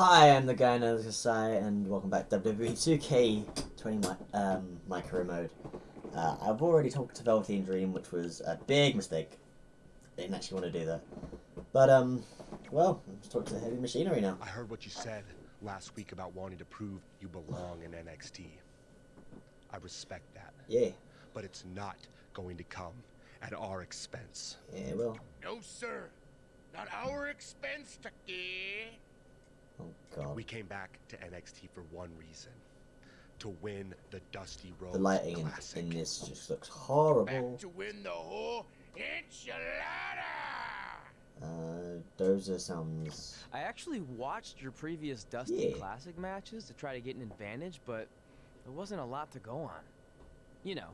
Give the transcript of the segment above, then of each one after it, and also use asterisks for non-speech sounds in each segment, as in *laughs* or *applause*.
Hi, I'm the guy in the side, and welcome back to WWE 2K20 mi um, micro mode. Uh, I've already talked to Velveteen Dream, which was a big mistake. I didn't actually want to do that. But, um, well, let's talk to the heavy machinery now. I heard what you said last week about wanting to prove you belong in NXT. I respect that. Yeah, But it's not going to come at our expense. yeah, well. No, sir. Not our expense, Tucker. Oh, God. We came back to NXT for one reason. To win the Dusty Rhodes The lighting in, Classic. in this just looks horrible. Back to win the whole enchilada. Uh, Dozer sounds... I actually watched your previous Dusty Yeah. Classic matches to try to get an advantage, but there wasn't a lot to go on. You know,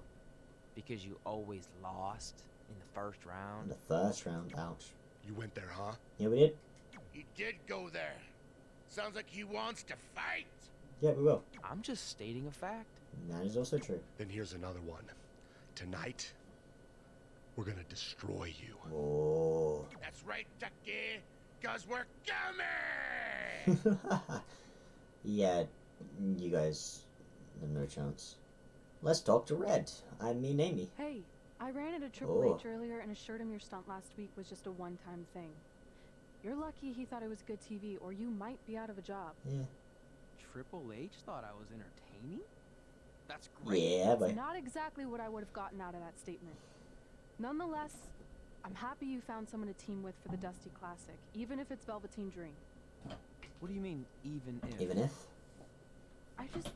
because you always lost in the first in round. the first round, ouch. You went there, huh? Yeah, we did? He did go there. Sounds like he wants to fight. Yeah, we will. I'm just stating a fact. That is also true. Then here's another one. Tonight, we're gonna destroy you. Oh. That's right, Tucker. Cause we're *laughs* coming. yeah, you guys have no chance. Let's talk to Red. I mean Amy. Hey, I ran into Triple Oh. H earlier and assured him your stunt last week was just a one-time thing. You're lucky he thought it was good TV, or you might be out of a job. Yeah. Triple H thought I was entertaining? That's great. Yeah, but not exactly what I would have gotten out of that statement. Nonetheless, I'm happy you found someone to team with for the Dusty Classic, even if it's Velveteen Dream. What do you mean, even if? even if. I just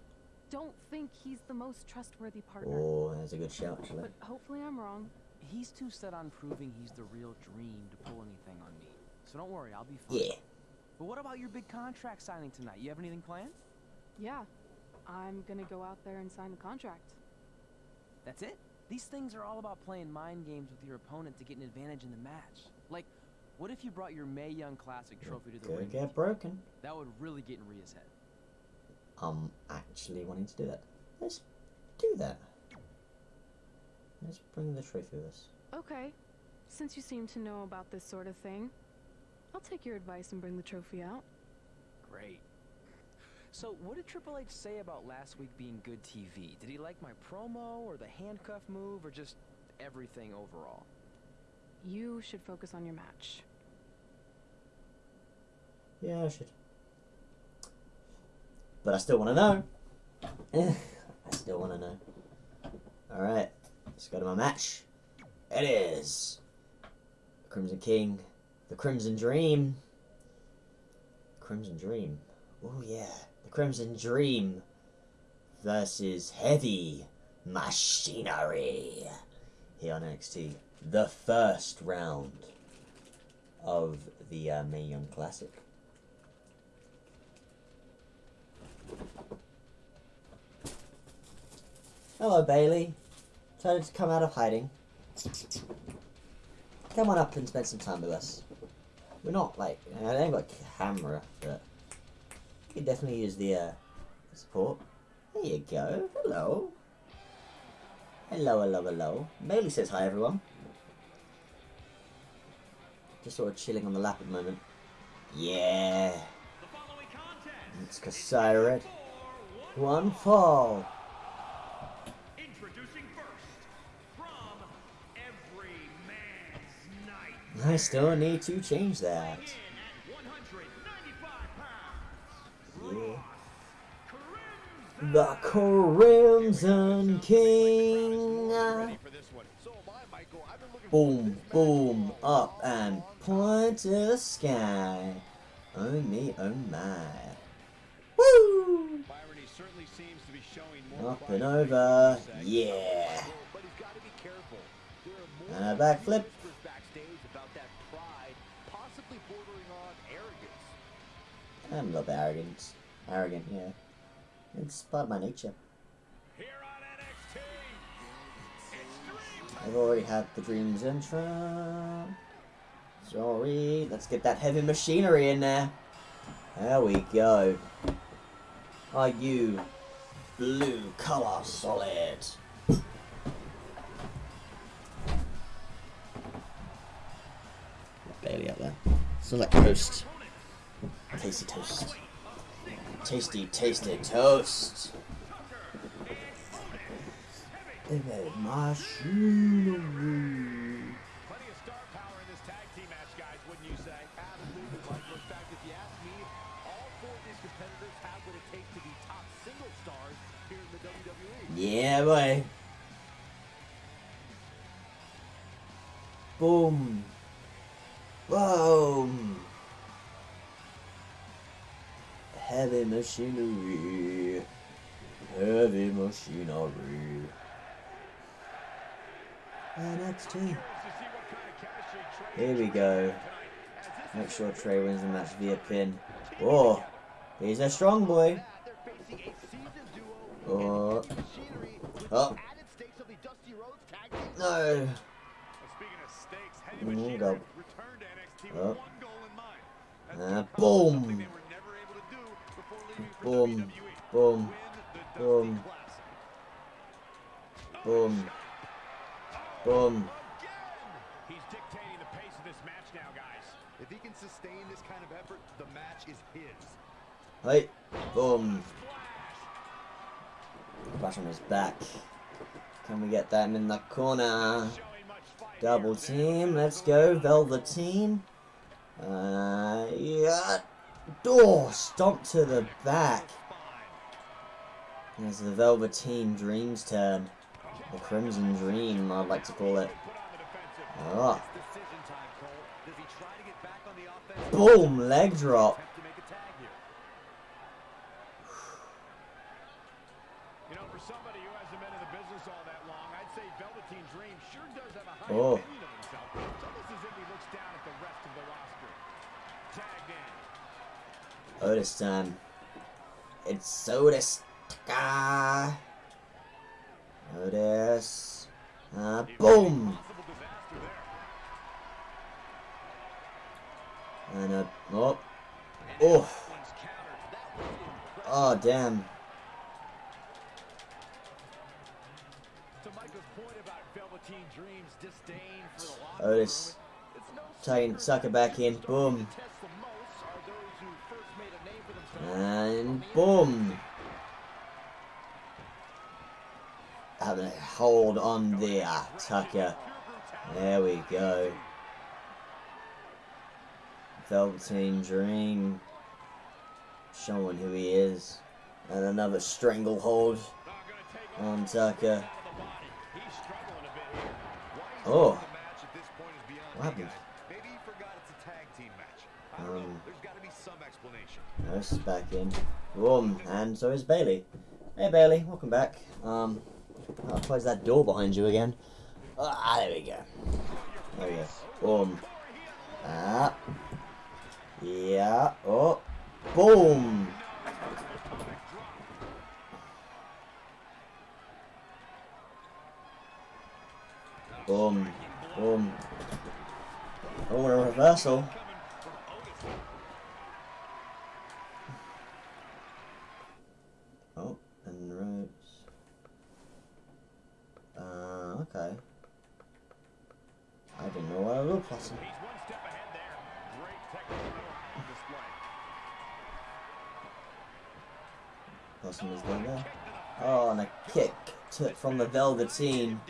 don't think he's the most trustworthy partner. Oh, that's a good shout, actually. But hopefully I'm wrong. He's too set on proving he's the real dream to pull anything on me. So don't worry, I'll be fine. Yeah. But what about your big contract signing tonight? You have anything planned? Yeah, I'm gonna go out there and sign the contract. That's it? These things are all about playing mind games with your opponent to get an advantage in the match. Like, what if you brought your Mae Young Classic trophy to the Could ring? get broken. That would really get in Rhea's head. I'm actually wanting to do that. Let's do that. Let's bring the trophy with us. Okay, since you seem to know about this sort of thing, I'll take your advice and bring the trophy out. Great. So, what did Triple H say about last week being good TV? Did he like my promo, or the handcuff move, or just everything overall? You should focus on your match. Yeah, I should. But I still want to know. *laughs* I still want to know. Alright, let's go to my match. It is Crimson King, the Crimson Dream. Crimson Dream. Oh, yeah. The Crimson Dream versus Heavy Machinery here on NXT. The first round of the uh, Young Classic. Hello, Bailey. Decided to come out of hiding. Come on up and spend some time with us. We're not like I ain't got a camera, but you can definitely use the uh, support. There you go. Hello. Hello, hello, hello. Bailey says hi, everyone. Just sort of chilling on the lap at the moment. Yeah. It's Kasai Red. One fall. I still need to change that. In at 195 pounds, Yeah. The Crimson King. Boom, boom, up and point to the sky. Oh me, oh my. Woo! Up and over, yeah. And a backflip. I'm a little bit arrogant. Arrogant, yeah. It's part of my nature. Here on NXT, I've already had the Dreams intro. Sorry, let's get that heavy machinery in there. There we go. Are you blue color solid? Bailey up there. Select toast. Tasty toast. tasty, tasty toast. Baby, machinery. Plenty of star power in this tag team match, guys, wouldn't you say? Absolutely, Michael. In fact, if you ask me, all four of these competitors have what it takes to be top single stars here in the WWE. Yeah, boy. Boom. Boom. Heavy machinery. Heavy machinery. NXT. Here we go. Make sure Trey wins the match via pin. Oh, he's a strong boy. They're facing a seasoned duo Oh, Oh. the added stakes of the Dusty Rhodes tag team. no. Well, speaking of stakes, Heavy Mm, Machinery go. returned to NXT Oh. with one goal in mind. Ah, boom. Boom. Boom. Win the Dusty Boom. Boom. Boom. He's dictating the pace of this match now, guys. If he can sustain this kind of effort, the match is his. Hey. Boom. Bash on his back. Can we get them in the corner? Showing much fight Double team. Let's go. Velveteen. Uh, yeah. Door. Stomp to the back. It's the Velveteen Dream's turn. The Crimson Dream, I'd like to call it. Oh. Decision time, Cole. Does he try to get back on the offense? Boom. Leg drop. Attempt to make a tag here. You know, for somebody who hasn't been in the business all that long, I'd say Velveteen Dream sure does have a high Oh. opinion of himself. It's almost as if he looks down at the rest of the roster. Tagged in. Otis time. It's Otis. Tucker. Otis. Uh, boom. And a oh, oh, impressive. oh, damn. Otis. secret sucker back in. Boom. who test the most are those who first made a name for themselves And boom. Having a hold on the uh, Tucker. There we go. Velveteen Dream. Showing who he is. And another stranglehold on Tucker. out of the body. He's struggling a bit here. Why he's Oh. winning the match at this point is beyond What happened? guys. Nurse is back in. Boom. And so is Bailey. Hey Bailey, welcome back. Um, I'll close that door behind you again. Ah, there we go. There we go. Boom. Ah. Yeah. Oh. Boom. Boom. Boom. Oh, a reversal. Oh, and Rhodes. Uh, okay. I didn't know I will plus him. He's one step ahead there. Great technical on display. Plus him is there. Oh, and a kick to, from the Velveteen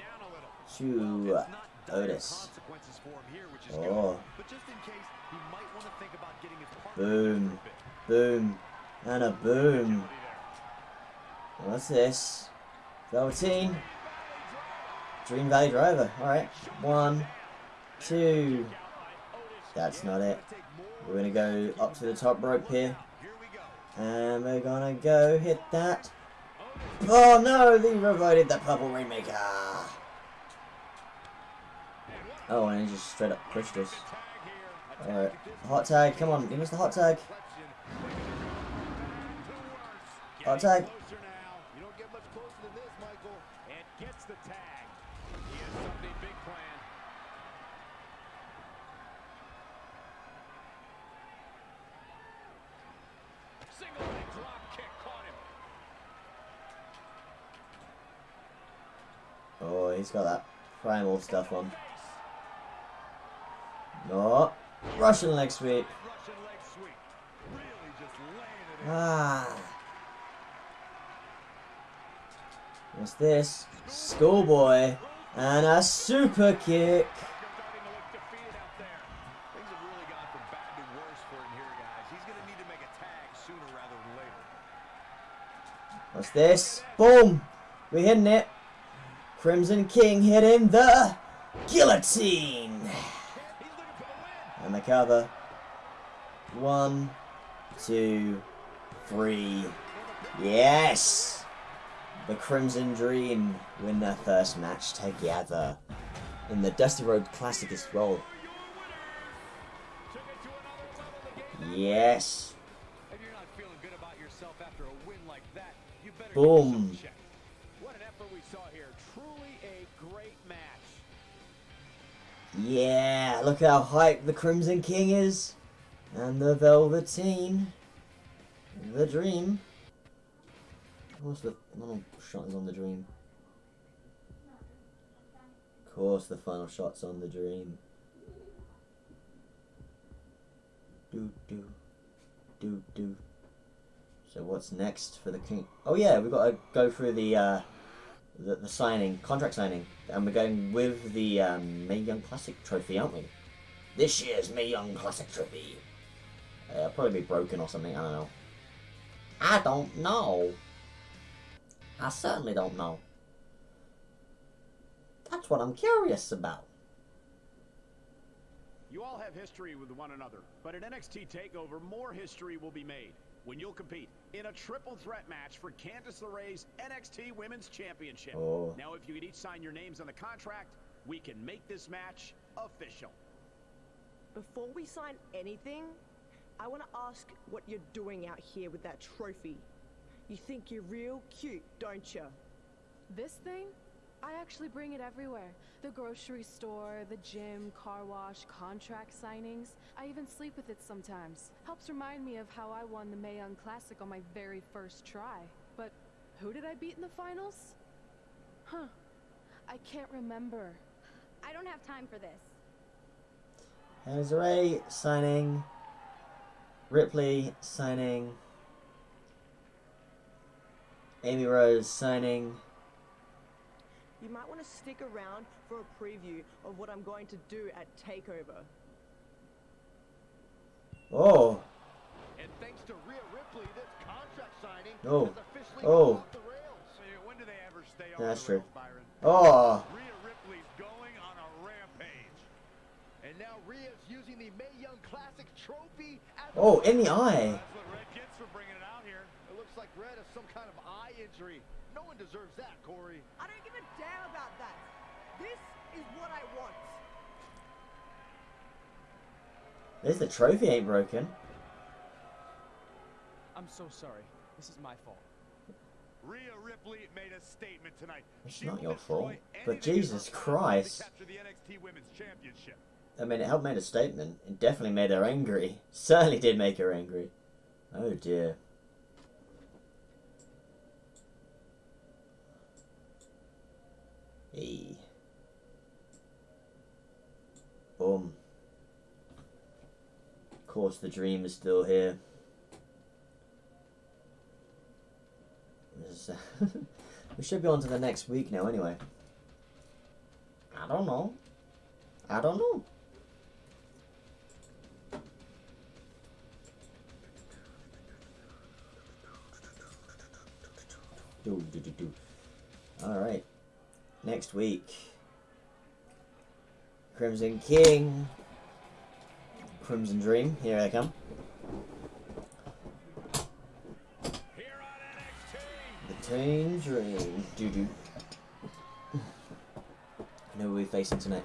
to uh, It's not dire Otis. consequences for him here, which is Oh. good. But just in case, he might want to think about getting his partner in there Boom. for a bit. Boom. And a boom. What's this? Velveteen. Dream Valley Driver. Alright. One. Two. That's not it. We're gonna go up to the top rope here. And we're gonna go hit that. Oh no, they provided the purple rainmaker. Oh, and he just straight up pushed us. Alright. Hot tag, come on, give us the hot tag. Hot tag. He's got that primal stuff on. No. Russian leg sweep. Ah. What's this? Schoolboy. And a super kick. What's this? Boom! We're hitting it. Crimson King hitting the guillotine. And the cover. One, two, three. Yes! The Crimson Dream win their first match together. In the Dusty Rhodes Classic as well. Yes. If Yeah, look how hyped the Crimson King is. And the Velveteen. The Dream. What's the final shot is on the Dream? Of course the final shot's on the Dream. Do do do do. So what's next for the King? Oh yeah, we've got to go through the uh the, the signing, contract signing, and we're going with the um, Mae Young Classic trophy, aren't we? This year's Mae Young Classic trophy. Uh, it'll probably be broken or something. I don't know. I don't know. I certainly don't know. That's what I'm curious about. You all have history with one another, but at NXT TakeOver, more history will be made when you'll compete in a triple threat match for Candice LeRae's NXT Women's Championship. Oh. Now, if you could each sign your names on the contract, we can make this match official. Before we sign anything, I want to ask what you're doing out here with that trophy. You think you're real cute, don't you? This thing? I actually bring it everywhere. The grocery store, the gym, car wash, contract signings. I even sleep with it sometimes. Helps remind me of how I won the Mae Young Classic on my very first try. But who did I beat in the finals? Huh. I can't remember. I don't have time for this. Desiree signing. Ripley signing. Amy Rose signing. You might want to stick around for a preview of what I'm going to do at TakeOver. Oh, And thanks to Rhea Ripley, this contract signing Oh. has officially Oh. off the rails. Hey, when do they ever stay on That's true. rails, oh, Rhea Ripley's going on a rampage. And now Rhea's using the Mae Young Classic trophy oh, in the eye. Looks like some kind of eye injury. No one deserves that, Corey. I don't give a damn about that. This is what I want. At least the trophy ain't broken. I'm so sorry. This is my fault. Rhea Ripley made a statement tonight. It's She not your fault, but anything in her Jesus Christ. The NXT Women's Championship. I mean, it helped made a statement. It definitely made her angry. *laughs* Certainly did make her angry. Oh dear. Hey. Boom. Of course, the dream is still here. *laughs* We should be on to the next week now, anyway. I don't know. I don't know. Do, do, do, do. All right. Next week. Crimson King. Crimson Dream. Here they come. The Teen Dream, doo do. Who are we facing tonight?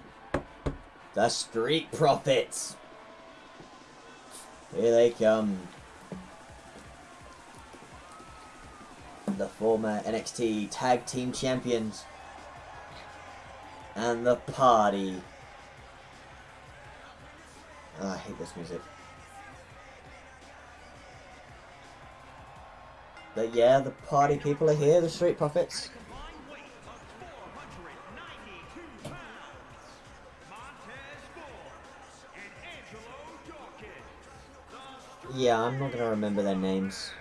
The Street Profits. Here they come. The former NXT Tag Team Champions. And the party. Hate this music. But yeah, the party people are here, the Street Profits. Yeah, I'm not gonna remember their names.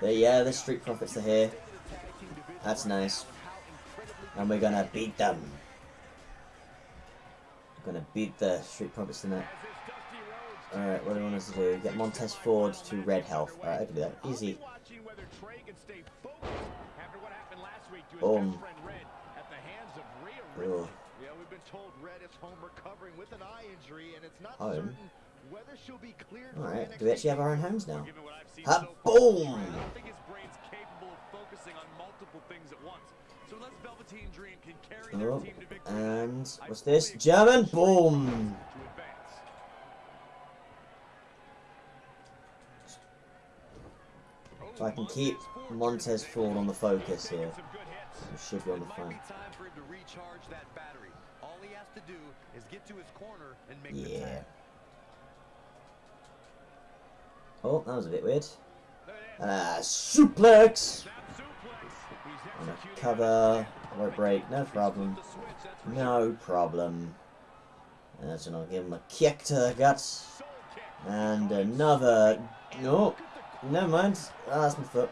But yeah, the Street Profits are here. That's nice. And we're gonna beat them. Beat the Street Profits tonight. Alright, what do we want us to do? Get Montez Ford to red health. Alright, I can do that. Easy. Boom. Yeah, we've been told Red is home recovering with an eye injury, and it's not Home? certain whether she'll be cleared Alright, do we actually have our own homes now? Ha, so boom! I don't think his brain's capable of focusing on multiple things at once. Oh, and what's this? German boom! So I can keep Montez Ford on the focus here. He should be on the flank. Yeah. Oh, that was a bit weird. Uh, suplex! Cover. Rope break, no problem. No problem. And that's gonna give him a kick to the guts. And another. No, never mind. Ah, that's my foot.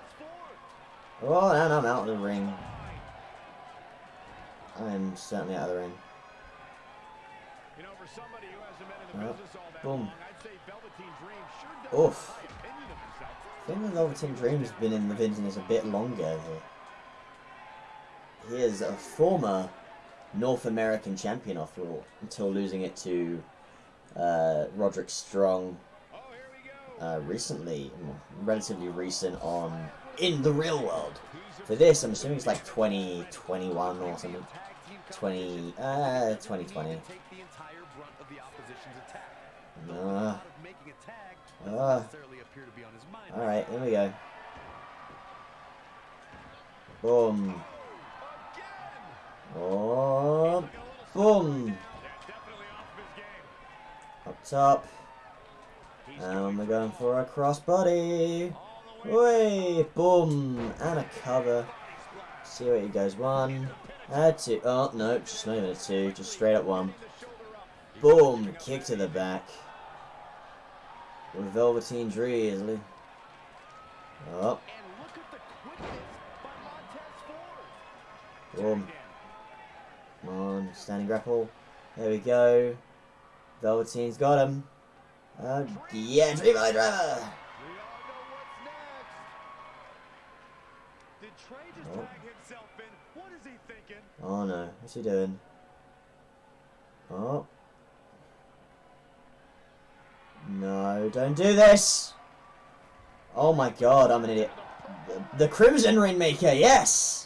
Oh, and I'm out of the ring. I am certainly out of the ring. Oh, boom. Oof. I think the Velveteen Dream's been in the business a bit longer here. He is a former North American champion after all, until losing it to uh, Roderick Strong uh, recently, relatively recent on In the Real World. For this, I'm assuming it's like 2021 or something. 20, uh, 2020. Take the entire brunt of the opposition's attack. The Uh, uh. Alright, here we go. Boom. Oh, boom. Up top. And we're going for a crossbody. Way, boom, and a cover. See where he goes. One, uh, two. Oh no, just not even a two, just straight up one. Boom, kick to the back. With Velveteen Dream. Oh, And look at the quickness by Montez Ford. boom. Come on, standing grapple. There we go. Velveteen's got him. Uh, yeah, Dream Driver! We all know what's next. Did Trey just Oh. himself in? What is he thinking? Oh no, what's he doing? Oh. No, don't do this! Oh my god, I'm an idiot. The, the Crimson Rainmaker, yes!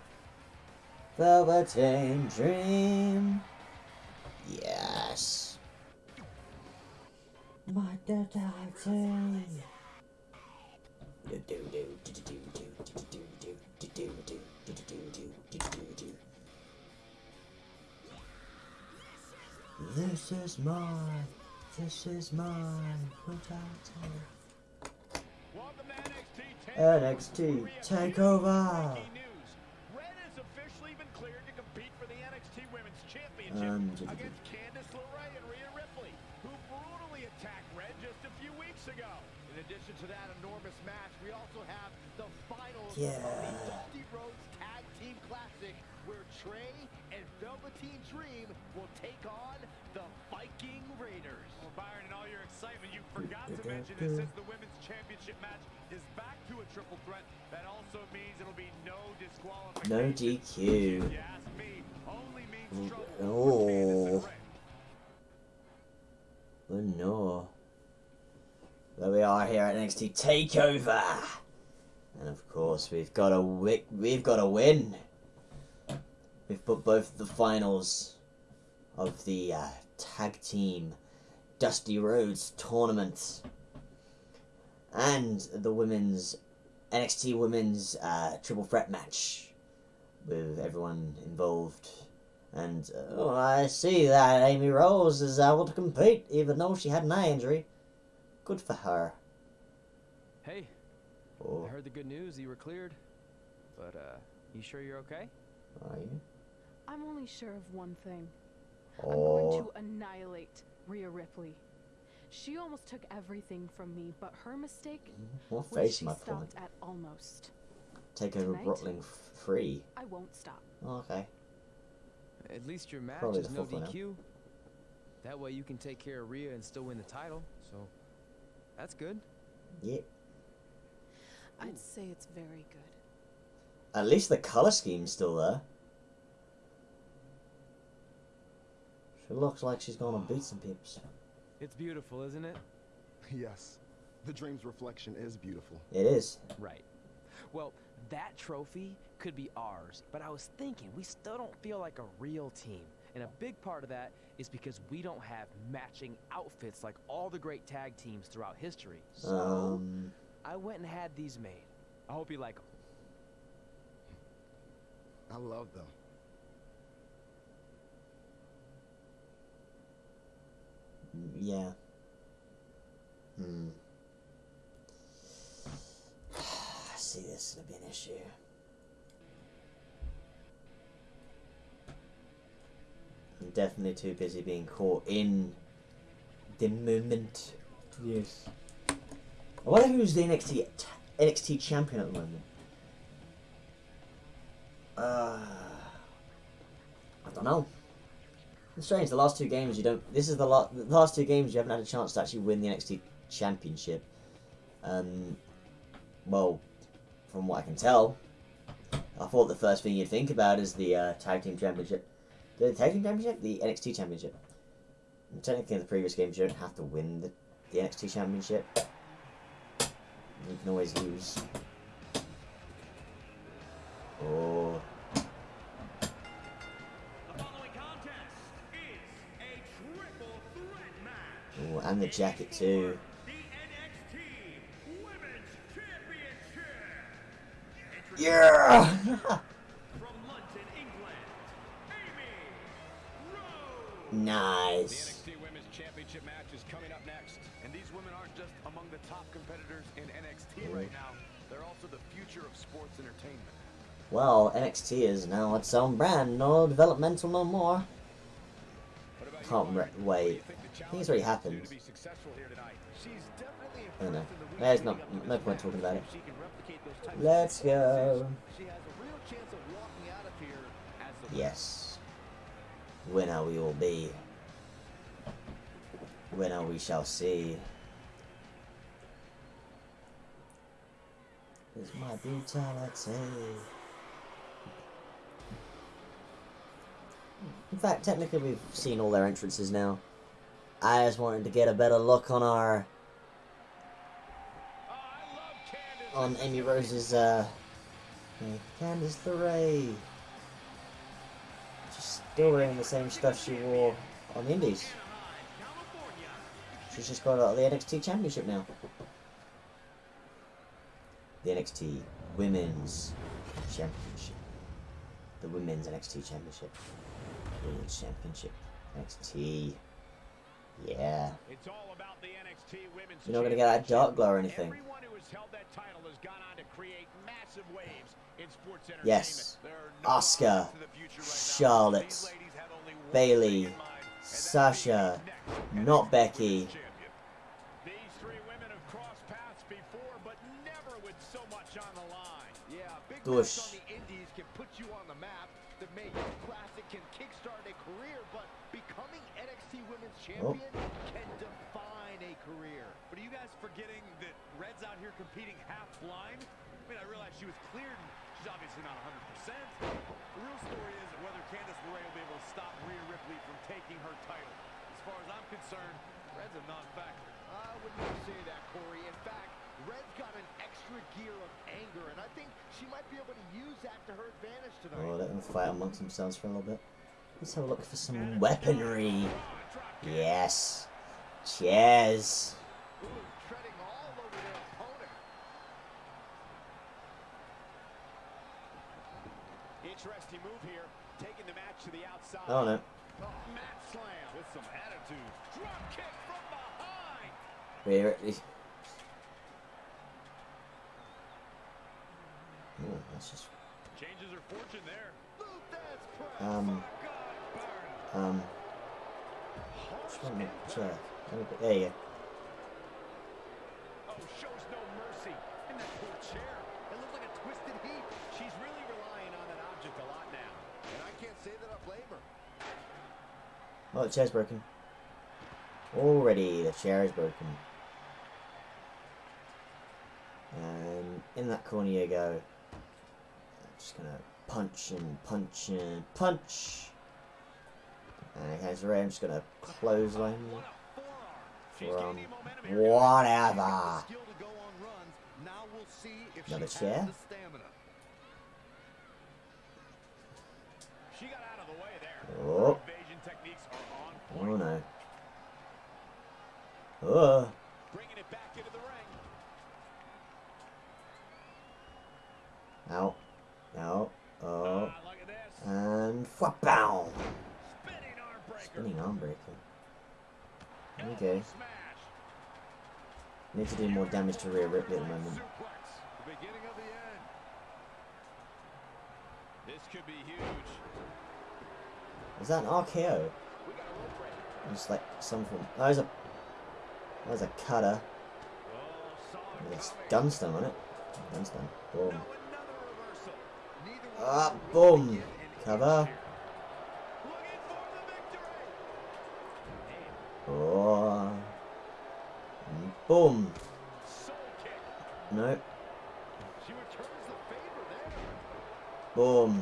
velveteen dream. Yes. My dead team. This is mine. This is mine. NXT. NXT. takeover. Um, against Candice LeRae and Rhea Ripley, who brutally attacked Red just a few weeks ago. In addition to that enormous match, we also have the finals Yeah. of the Dusty Rhodes Tag Team Classic, where Trey and Velveteen Dream will take on the Viking Raiders. Well, Byron, in all your excitement, you forgot to mention that since the women's championship match is back to a triple threat, that also means it'll be no disqualification. No DQ. If Oh. Oh no. There we are here at NXT Takeover, and of course we've got a we've got a win. We've put both the finals of the uh, tag team Dusty Rhodes tournament, and the women's NXT Women's uh, Triple Threat match with everyone involved. And oh, I see that Amy Rose is able to compete, even though she had an eye injury. Good for her. Hey, Oh, I heard the good news. You were cleared. But, uh, you sure you're okay? are you? I'm only sure of one thing. I'm going Oh, to annihilate Rhea Ripley. She almost took everything from me, but her mistake what was face she am I pulling? stopped at almost. Take over tonight? Brooklyn free. I won't stop. Oh, okay. At least your match Probably is no fourth one now. DQ. That way you can take care of Rhea and still win the title. So, that's good. Yeah. I'd say it's very good. At least the color scheme's still there. She looks like she's gonna beat some peeps. It's beautiful, isn't it? Yes. The dream's reflection is beautiful. It is. Right. Well, that trophy could be ours, but I was thinking we still don't feel like a real team. And a big part of that is because we don't have matching outfits like all the great tag teams throughout history. So, Um, I went and had these made. I hope you like them. I love them. yeah. Hmm. I see this gonna be an issue. I'm definitely too busy being caught in the moment. Yes. I wonder who's the NXT NXT champion at the moment. Uh, I don't know. It's strange. The last two games you don't. This is the, la- the last two games you haven't had a chance to actually win the NXT championship. Um, well, from what I can tell, I thought the first thing you'd think about is the uh, tag team championship. The tag team championship, the NXT championship. And technically, in the previous games, you don't have to win the, the NXT championship. You can always lose. Oh. Ooh, and the jacket too. Yeah! From London, England, Amy Rose. nice. The NXT Women's Championship match is coming up next. And these women aren't just among the top competitors in NXT right now. They're also the future of sports entertainment. Well, NXT is now its own brand, no developmental no more. What about you, Can't Mark? re- What do you wait. think the I think it's challenge already is to happened. I don't know. There's no, no point talking about it. Let's go. Yes. Winner we will be. Winner we shall see. Is my brutality. In fact, technically we've seen all their entrances now. I just wanted to get a better look on our on Amy Rose's uh Candice LeRae. She's still wearing the same stuff she wore on the Indies. She's just got out of the NXT Championship now. The NXT Women's Championship. The Women's NXT Championship. Women's Championship. NXT. Yeah. It's all about the NXT Women's You're not gonna get that dark glow or anything. Everyone has held that title has gone on to create massive waves in sports entertainment. Yes. There are no Asuka, odds to the future right. Charlotte, These ladies have only one Bayley, thing in mind, and that's Sasha, not Becky. Women's These three women have crossed paths before, but never with so much on the line. Yeah, big Dush. match on the indies can put you on the map. The Mae Classic can kickstart a career, but becoming NXT Women's Oh. Champion can define a career. But are you guys forgetting that Red's out here competing half blind? I mean, I realize she was cleared, and she's obviously not 100%. The real story is whether Candice LeRae will be able to stop Rhea Ripley from taking her title. As far as I'm concerned, Red's a non-factor. I would not say that, Corey. In fact, Red's got an extra gear of anger, and I think she might be able to use that to her advantage tonight. Oh, let them fight amongst themselves for a little bit. Let's have a look for some weaponry. Yes. Cheers. On it. Here. Ooh, that's just. Changes her fortune there. Um. Um. Sorry. There you go. Oh, the chair's broken. Already, the chair is broken. And in that corner you go. I'm just gonna punch and punch and punch. And against Ray, I'm just gonna clothesline What a forearm. She's from gaining momentum here. whatever. Skill to Oh point. no. Oh. Uh. Bringing it back into the ring. Out. Out. Oh. This. And whapow. Spinning arm breaker. Spinning arm breaker. Okay. smash. Need to do more damage to Rhea Ripley at the moment. The beginning of the end. This could be huge. Is that an RKO? Just like some form. Oh, there's a there's a cutter. There's gun on it. Gunstone. Boom. Ah, boom. Cover. Oh. Boom. Nope. Boom.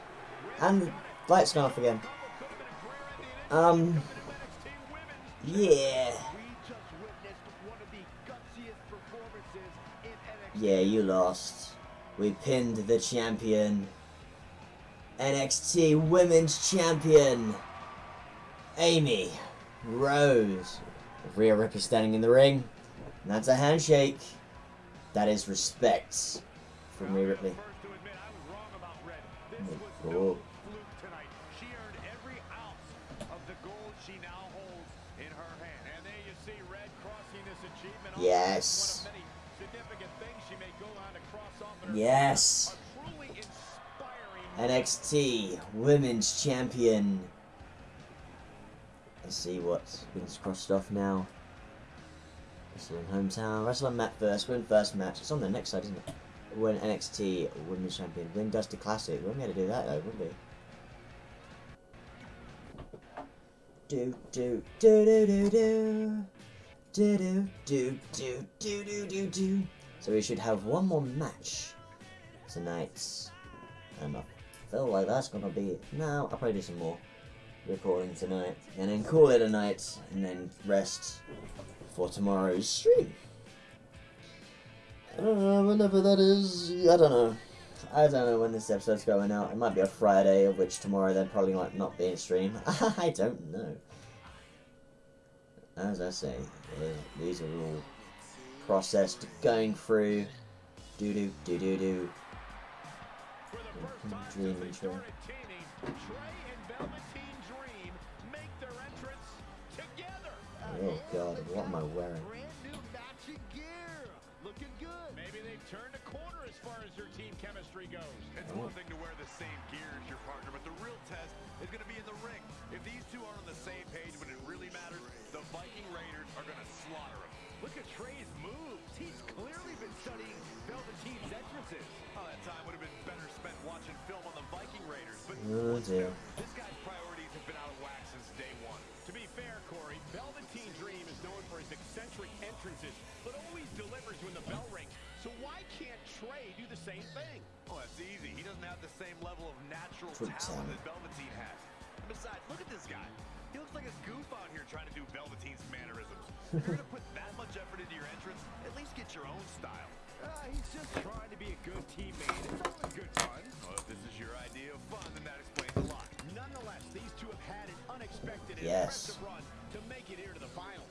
And lights gone off again. Um, yeah. Yeah, you lost. We pinned the champion. NXT Women's Champion. Amy Rose. Rhea Ripley standing in the ring. And that's a handshake. That is respect from Rhea Ripley. Yes. Inspiring NXT Women's Champion. Let's see what's been crossed off now. Wrestle in hometown. Wrestle on first. Win first match. It's on the next side, isn't it? Win NXT Women's Champion. Win Dusty Classic. We won't be able to do that though, would we? Do do do do do do do do do do do do do do. So we should have one more match tonight. And I feel like that's gonna be. No, I'll probably do some more recording tonight. And then call it a night and then rest for tomorrow's stream. Uh, whenever that is, I don't know. I don't know when this episode's going out. It might be a Friday, of which tomorrow there probably might not be a stream. *laughs* I don't know as I say, these are all processed going through. Do do do do do. Mm-hmm. Dream intro. Oh god, what am I wearing? Chemistry goes. It's one thing to wear the same gear as your partner, but the real test is going to be in the ring. If these two aren't on the same page when it really matters, the Viking Raiders are going to slaughter them. Look at Trey's moves. He's clearly been studying Velveteen's entrances. Oh, that time would have been better spent watching film on the Viking Raiders. But Oh dear. this guy's priorities have been out of whack since day one. To be fair, Corey, Velveteen Dream is known for his eccentric entrances, but always delivers when the bell rings. So why can't Trey do the same thing? Oh, that's easy. He doesn't have the same level of natural True talent talent. that Velveteen has. And besides, look at this guy. He looks like a goof out here trying to do Velveteen's mannerisms. If you're going to put that much effort into your entrance, at least get your own style. Uh, he's just trying to be a good teammate. It's all good fun. Well, if this is your idea of fun, then that explains a lot. Nonetheless, these two have had an unexpected and Yes. impressive run to make it here to the finals.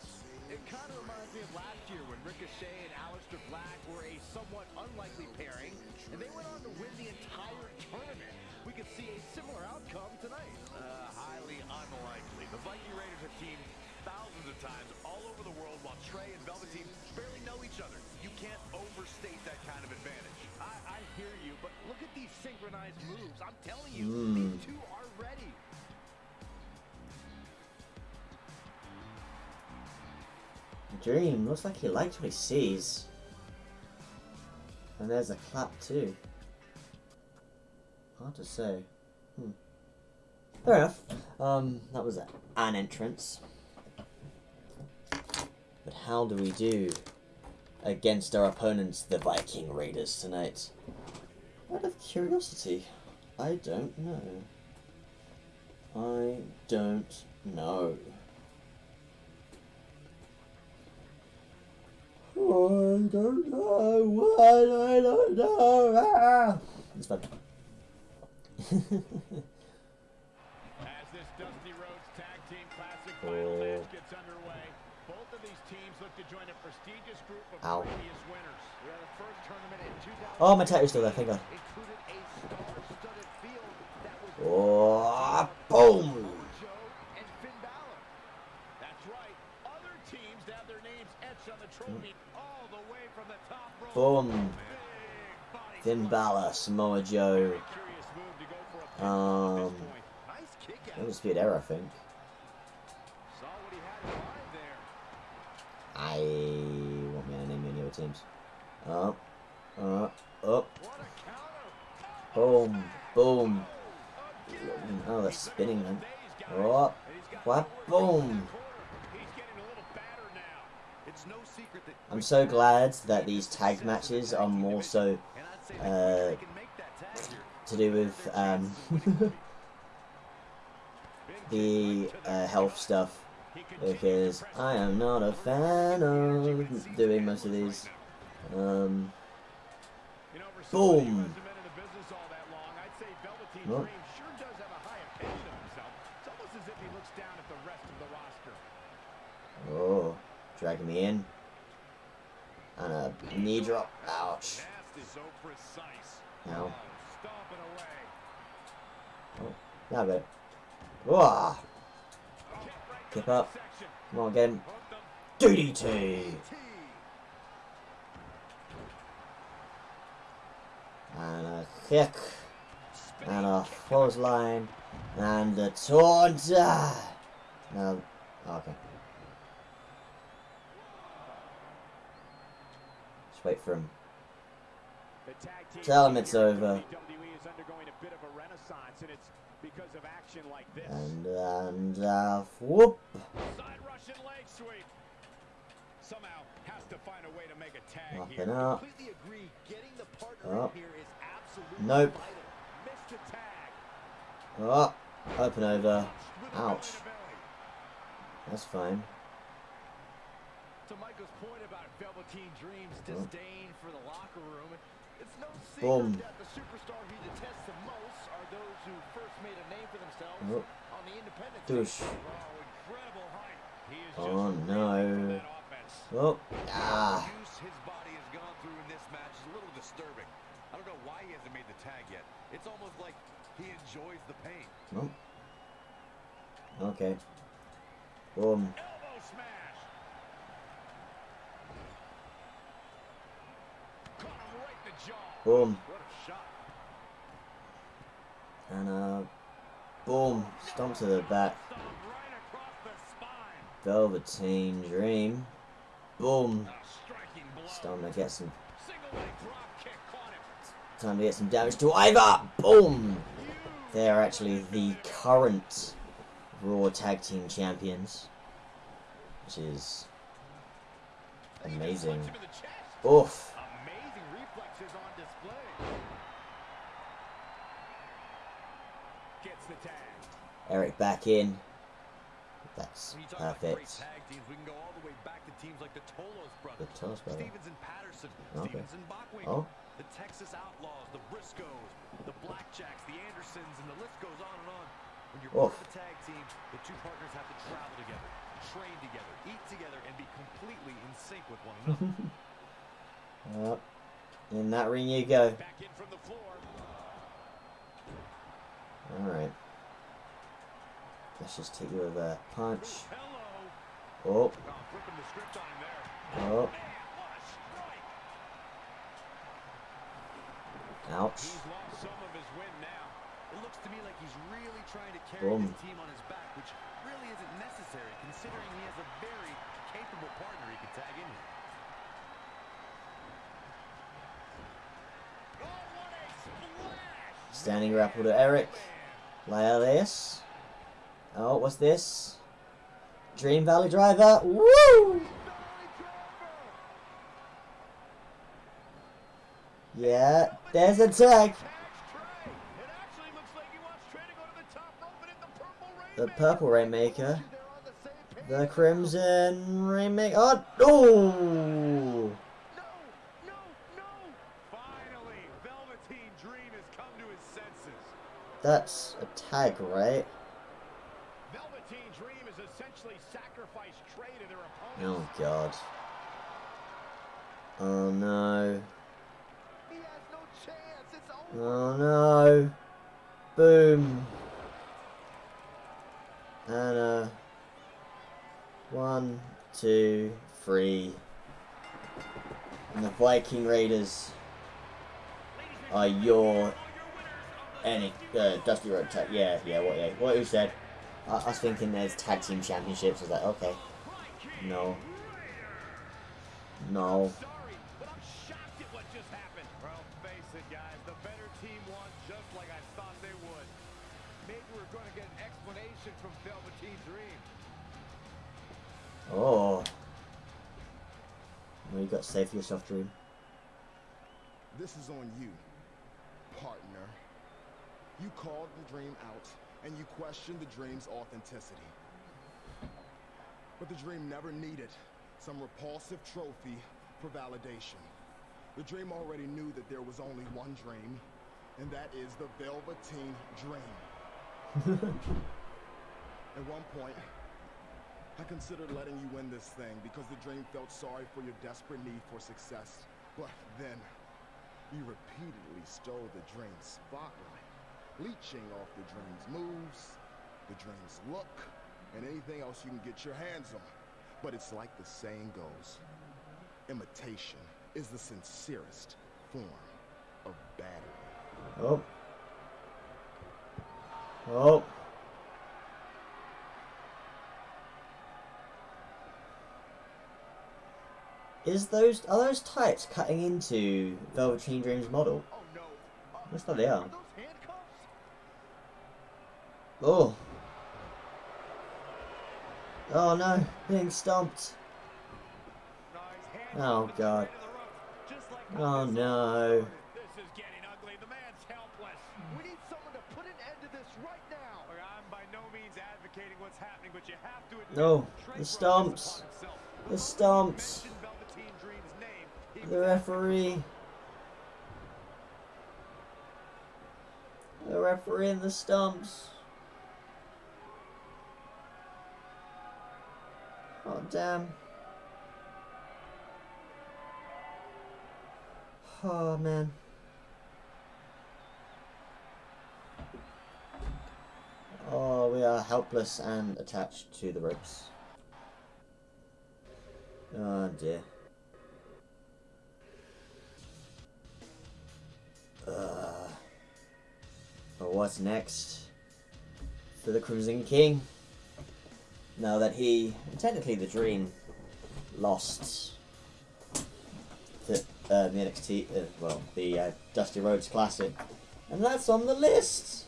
It kind of reminds me of last year when Ricochet and Aleister Black were a somewhat unlikely pairing, and they went on to win the entire tournament. We could see a similar outcome tonight. Uh, highly unlikely. The Viking Raiders have teamed thousands of times all over the world while Trey and Velveteen barely know each other. You can't overstate that kind of advantage. I, I hear you, but look at these synchronized moves. I'm telling you, Hmm. Dream looks like he likes what he sees. And there's a clap too. Hard to say. Hmm. Fair enough. Um, that was an entrance. But how do we do against our opponents, the Viking Raiders, tonight? Out of curiosity, I don't know. I don't know. Don't know. Why I don't know. Ah! It's fun. As this Dusty Rhodes Tag Team Classic final Oh. match gets underway, both of these teams look to join a prestigious group of Ow. previous winners. Yeah, the first tournament in 2000 Oh, my tattoos still there. Thank Oh, boom! That's right. Other teams have their names etched on the trophy all the way from the top rope. Boom. Finn. Balor, Samoa Joe. Um. Nice kick out. Undisputed I think. I want me to name any other teams. Up, up, up. Boom, boom. Oh, they're spinning then. Oh, what? Boom. He's getting a little battered now. It's no secret that I'm so glad that these tag matches are more so and I'd say uh, they can make that tag here. to do with um, *laughs* the uh, health stuff because I am not a fan of doing most of these. Um, You know, for somebody who Boom. hasn't been in the business all that long, I'd say Velveteen Nope. Dream sure does have a high opinion of himself. It's almost as if he looks down at the rest of the roster. oh, dragging me in. And a knee drop. Ouch. Nasty, so precise. Oh, Ow. Stomping away. Yeah, I it. Whoa. Keep up. Come on, get him. DDT. And a kick. And a clothesline. And a taunter. No. oh, okay. Just wait for him. The tag team Tell him it's over. WWE is undergoing a bit of a renaissance, and it's because of action like this. And, uh, whoop. Side Russian leg sweep. Somehow has to find a way to make a tag Up here. up. Completely agree. Getting the partner Up. here is absolutely Nope. vital. Missed the tag. Oh, open over. Ouch. belly to belly. That's fine. To Michael's point about Velveteen Dream's disdain for the locker room, it's no secret Boom. that the superstar he detests the most are those who first made a name for themselves Oh. on the independent Douche. Oh, incredible height. He is Oh, just no. reeling for that offense. Oh, ah. His body has gone through in this match is a little disturbing. I don't know why he hasn't made the tag yet. It's almost like he enjoys the pain. Oh. Okay. Boom. Elbow smash. Caught him right in the jaw. Boom. What a shot. And uh, boom, stomp to the back. Velveteen Dream. Boom. Stomp to get some. Time to get some damage to Ivar. Boom. They are actually the current Raw Tag Team Champions, which is amazing. Oof. Amazing reflexes on display. Gets the tag. Erik back in. That's When you talk about great perfect. tag teams, we can go all the way back to teams like the Tolos brothers. The Tolos brothers. Stevens and Patterson. Okay. Stevens and Bockwinkel. Oh. The Texas Outlaws, the Briscoes, the Blackjacks, the Andersons, and the list goes on and on. When you're part of a tag team, the two partners have to travel together, train together, eat together, and be completely in sync with one another. *laughs* Up. In that ring you go. Back in from the floor. Alright. Let's just take you with a punch. Oh, Oh, flipping the script on him there. Man, what a strike. ouch. He's lost some of his now. It looks to me like he's really trying to carry Boom. his team on his back, which really isn't necessary considering he has a very capable partner he can tag in with. Oh, what a splash. Standing grapple to Erik. Laialius. Oh, what's this? Dream Valley Driver. Woo! Yeah, there's a tag. The purple Rainmaker. The Crimson Rainmaker. Oh, oh! No, no, no. Finally, Velveteen Dream has come to his senses. That's a tag, right? Velveteen Dream has essentially sacrificed Trey to their Oh god. Oh no. No. Oh no. Boom. And uh one, two, three. And the Viking Raiders are your any uh, Dusty Rhodes tag. Yeah, yeah, what yeah, what you said. I, I was thinking there's tag team championships. I was like, okay. No. No. Sorry, but I'm shocked at what just happened. Well, face it, guys. The better team won just like I thought they would. Maybe we're going to get an explanation from Velveteen Dream. Oh. Well, you got to save yourself, Dream. This is on you, partner. You called the dream out, and you questioned the dream's authenticity. But the dream never needed some repulsive trophy for validation. The dream already knew that there was only one dream, and that is the Velveteen Dream. *laughs* At one point, I considered letting you win this thing because the dream felt sorry for your desperate need for success. But then, you repeatedly stole the dream's spotlight, leeching off the dream's moves, the dream's look, and anything else you can get your hands on. But it's like the saying goes, imitation is the sincerest form of battery. Oh. Oh. Is those are those types cutting into Velveteen Dream's model? Oh, no. Looks like they are. Oh. Oh no, being stomped. Oh, God. Oh no. This is getting ugly. The man's helpless. We need someone to put an end to this right now. I'm by no the stomps. The he The referee. The referee and the stumps. Oh damn. Oh man. Oh, we are helpless and attached to the ropes. Oh dear. Uh, for what's next for the Crimson King. Now that he, technically the Dream, lost the, uh, the NXT, uh, well, the uh, Dusty Rhodes Classic, and that's on the list.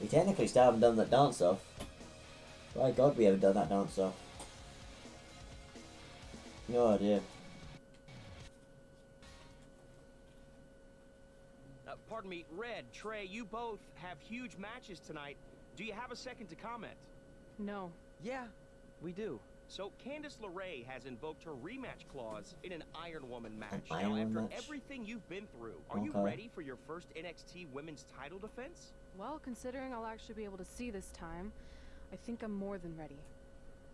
We technically still haven't done that dance off. By God, we haven't done that dance off. No idea. Uh, pardon me, Red, Trey, you both have huge matches tonight. Do you have a second to comment? No. Yeah, we do. So Candice LeRae has invoked her rematch clause in an Iron Woman match. An now, Iron after Woman match? everything you've been through, are you ready for your first NXT Women's Title defense? Well, considering I'll actually be able to see this time, I think I'm more than ready.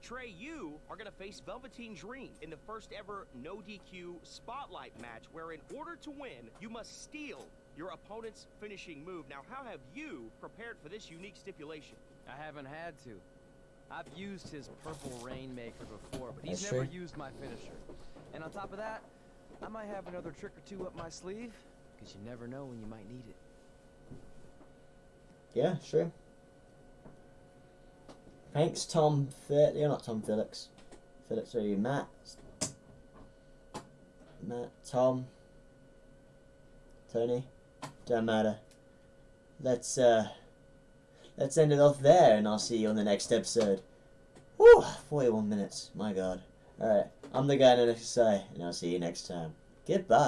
Trey, you are going to face Velveteen Dream in the first ever no DQ spotlight match, where in order to win, you must steal your opponent's finishing move. Now, how have you prepared for this unique stipulation? I haven't had to. I've used his purple rainmaker before, but he's That's never true. used my finisher. And on top of that, I might have another trick or two up my sleeve, because you never know when you might need it. Yeah, sure. Thanks, Tom. Phil- You're not Tom Phillips. Phillips, are you Matt? Matt, Tom, Tony. Don't matter. Let's uh, let's end it off there, and I'll see you on the next episode. Whew, 41 minutes. My God. All right, I'm the guy in the next say, and I'll see you next time. Goodbye.